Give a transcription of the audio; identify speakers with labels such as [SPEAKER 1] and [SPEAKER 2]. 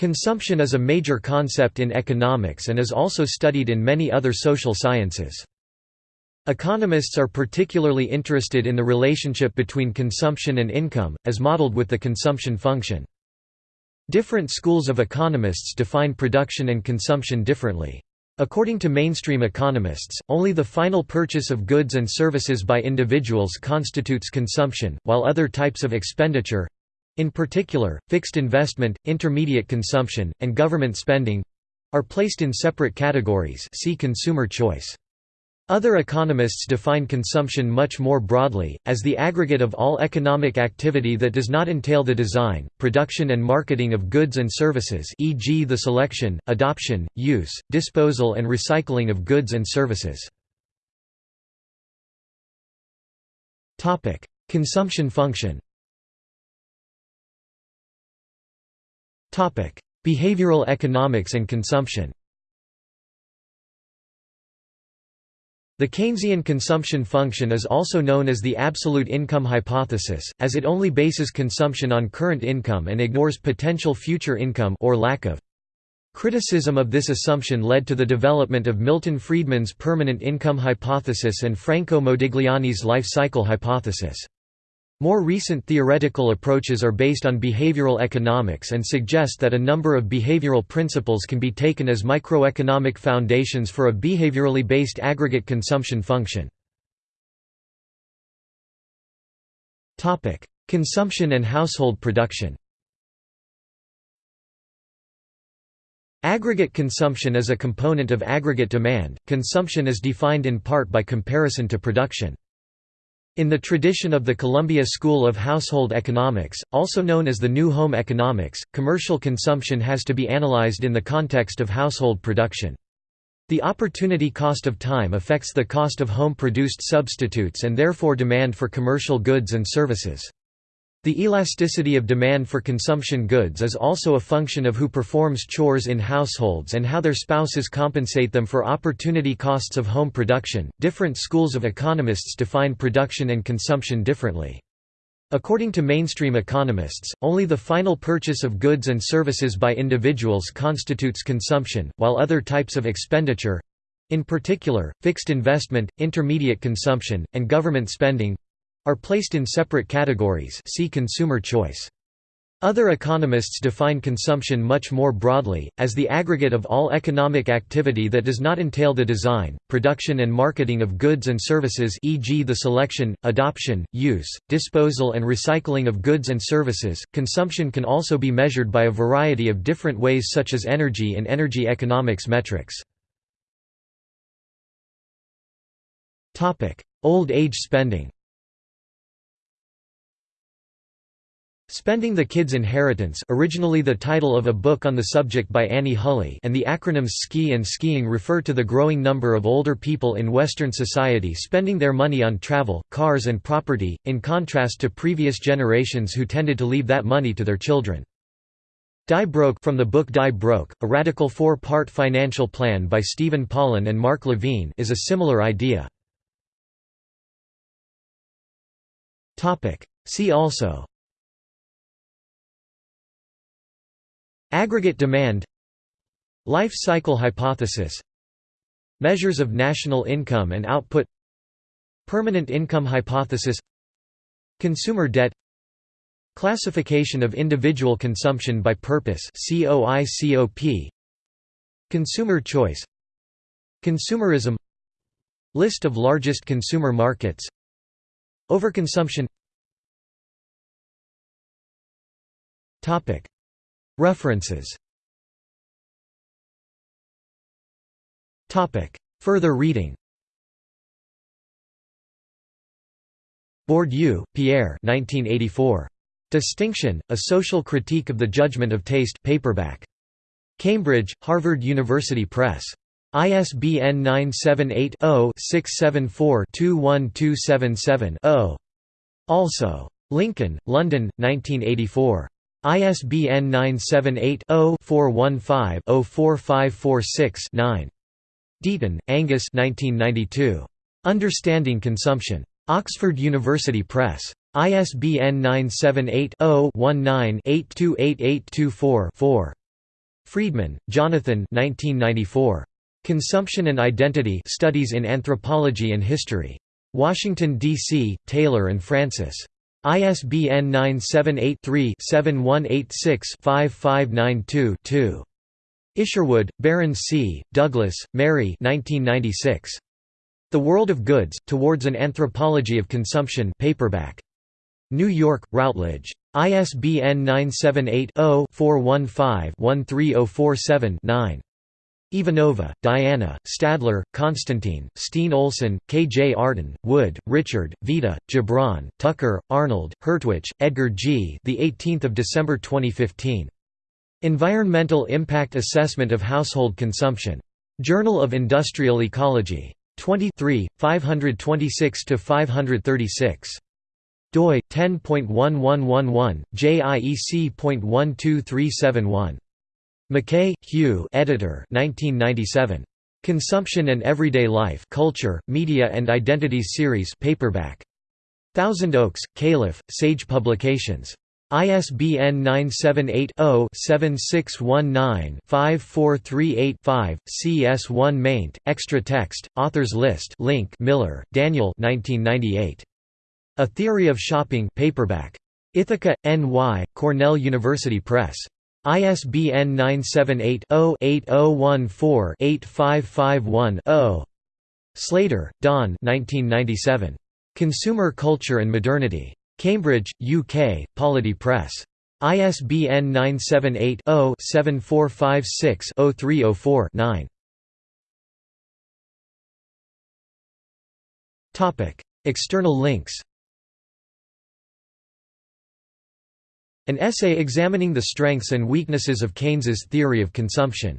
[SPEAKER 1] Consumption is a major concept in economics and is also studied in many other social sciences. Economists are particularly interested in the relationship between consumption and income, as modeled with the consumption function. Different schools of economists define production and consumption differently. According to mainstream economists, only the final purchase of goods and services by individuals constitutes consumption, while other types of expenditure in particular, fixed investment, intermediate consumption, and government spending are placed in separate categories see consumer choice. Other economists define consumption much more broadly, as the aggregate of all economic activity that does not entail the design, production and marketing of goods and services e.g. the selection, adoption, use, disposal and recycling of goods and services. Consumption function Behavioral economics and consumption The Keynesian consumption function is also known as the absolute income hypothesis, as it only bases consumption on current income and ignores potential future income or lack of. Criticism of this assumption led to the development of Milton Friedman's permanent income hypothesis and Franco Modigliani's life cycle hypothesis. More recent theoretical approaches are based on behavioral economics and suggest that a number of behavioral principles can be taken as microeconomic foundations for a behaviorally based aggregate consumption function. Consumption and household production Aggregate consumption is a component of aggregate demand. Consumption is defined in part by comparison to production. In the tradition of the Columbia School of Household Economics, also known as the New Home Economics, commercial consumption has to be analyzed in the context of household production. The opportunity cost of time affects the cost of home-produced substitutes and therefore demand for commercial goods and services. The elasticity of demand for consumption goods is also a function of who performs chores in households and how their spouses compensate them for opportunity costs of home production. Different schools of economists define production and consumption differently. According to mainstream economists, only the final purchase of goods and services by individuals constitutes consumption, while other types of expenditure in particular, fixed investment, intermediate consumption, and government spending are placed in separate categories see consumer choice. Other economists define consumption much more broadly, as the aggregate of all economic activity that does not entail the design, production and marketing of goods and services e.g. the selection, adoption, use, disposal and recycling of goods and services. Consumption can also be measured by a variety of different ways such as energy and energy economics metrics. Old age spending Spending the Kid's Inheritance originally the title of a book on the subject by Annie Hulley and the acronyms SKI and skiing refer to the growing number of older people in Western society spending their money on travel, cars and property, in contrast to previous generations who tended to leave that money to their children. Die Broke from the book Die Broke, a radical four-part financial plan by Stephen Pollan and Mark Levine is a similar idea. See also Aggregate demand Life cycle hypothesis Measures of national income and output Permanent income hypothesis Consumer debt Classification of individual consumption by purpose Consumer choice Consumerism List of largest consumer markets Overconsumption References Further reading Bourdieu, Pierre 1984. Distinction, A Social Critique of the Judgment of Taste paperback. Cambridge, Harvard University Press. ISBN 978 0 674 21277 0. Also. Lincoln, London, 1984. ISBN 978-0-415-04546-9. Deaton, Angus Understanding Consumption. Oxford University Press. ISBN 978 0 19 828824 4. Friedman, Jonathan 1994. Consumption and Identity Studies in Anthropology and History. Washington, D.C., Taylor and Francis. ISBN 978-3-7186-5592-2. Isherwood, Baron C., Douglas, Mary 1996. The World of Goods, Towards an Anthropology of Consumption paperback. New York, Routledge. ISBN 978-0-415-13047-9. Ivanova, Diana, Stadler, Konstantin, Steen Olsen, K. J. Arden, Wood, Richard, Vita, Gibran, Tukker, Arnold, Hertwich, Edgar G. The 18th of December 2015. Environmental Impact Assessment of Household Consumption. Journal of Industrial Ecology. 23, 526 to 536 doi 10.1111 JIEC.12371 McKay, Hugh editor 1997. Consumption and Everyday Life Culture, Media and Identities Series paperback. Thousand Oaks, Calif., Sage Publications. ISBN 978-0-7619-5438-5, CS1 maint, extra text, authors list link Miller, Daniel 1998. A Theory of Shopping paperback. Ithaca, N.Y., Cornell University Press. ISBN 978-0-8014-8551-0. Slater, Don Consumer Culture and Modernity. Cambridge, UK, Polity Press. ISBN 978-0-7456-0304-9. External links An essay examining the strengths and weaknesses of Keynes's theory of consumption